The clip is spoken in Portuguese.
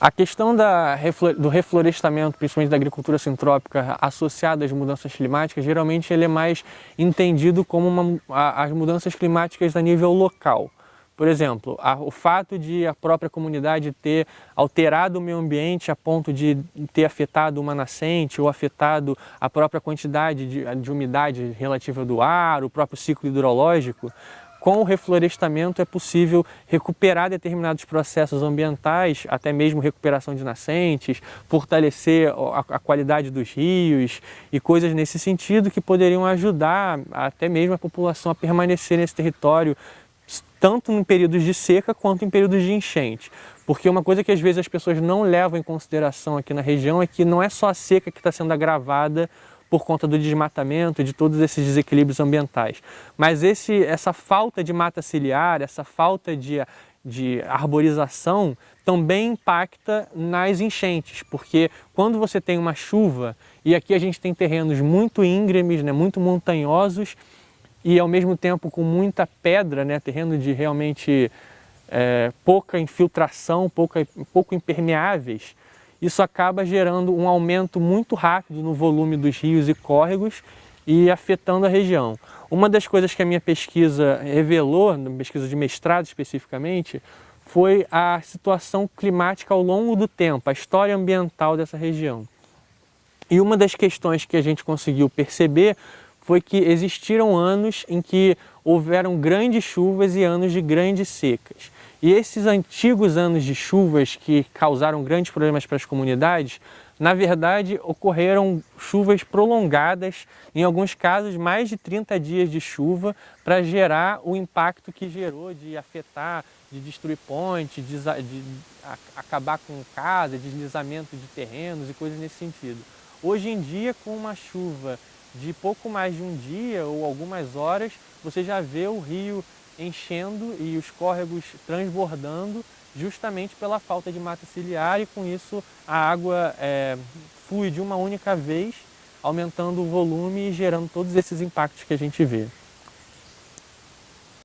A questão da, do reflorestamento, principalmente da agricultura sintrópica, associada às mudanças climáticas, geralmente ele é mais entendido como uma, a, as mudanças climáticas a nível local. Por exemplo, a, o fato de a própria comunidade ter alterado o meio ambiente a ponto de ter afetado uma nascente ou afetado a própria quantidade de, de umidade relativa do ar, o próprio ciclo hidrológico, com o reflorestamento é possível recuperar determinados processos ambientais, até mesmo recuperação de nascentes, fortalecer a, qualidade dos rios e coisas nesse sentido que poderiam ajudar até mesmo a população a permanecer nesse território, tanto em períodos de seca quanto em períodos de enchente. Porque uma coisa que às vezes as pessoas não levam em consideração aqui na região é que não é só a seca que está sendo agravada por conta do desmatamento e de todos esses desequilíbrios ambientais. Mas esse, essa falta de mata ciliar, essa falta de, de arborização também impacta nas enchentes, porque quando você tem uma chuva, e aqui a gente tem terrenos muito íngremes, né, muito montanhosos, e ao mesmo tempo com muita pedra, né, terreno de realmente é, pouca infiltração, pouca, pouco impermeáveis, isso acaba gerando um aumento muito rápido no volume dos rios e córregos e afetando a região. Uma das coisas que a minha pesquisa revelou, na pesquisa de mestrado especificamente, foi a situação climática ao longo do tempo, a história ambiental dessa região. E uma das questões que a gente conseguiu perceber foi que existiram anos em que houveram grandes chuvas e anos de grandes secas. E esses antigos anos de chuvas que causaram grandes problemas para as comunidades, na verdade ocorreram chuvas prolongadas, em alguns casos mais de 30 dias de chuva, para gerar o impacto que gerou de afetar, de destruir pontes, de, de acabar com casa, deslizamento de terrenos e coisas nesse sentido. Hoje em dia, com uma chuva de pouco mais de um dia ou algumas horas, você já vê o rio enchendo e os córregos transbordando justamente pela falta de mata ciliar e com isso a água é, flui de uma única vez, aumentando o volume e gerando todos esses impactos que a gente vê.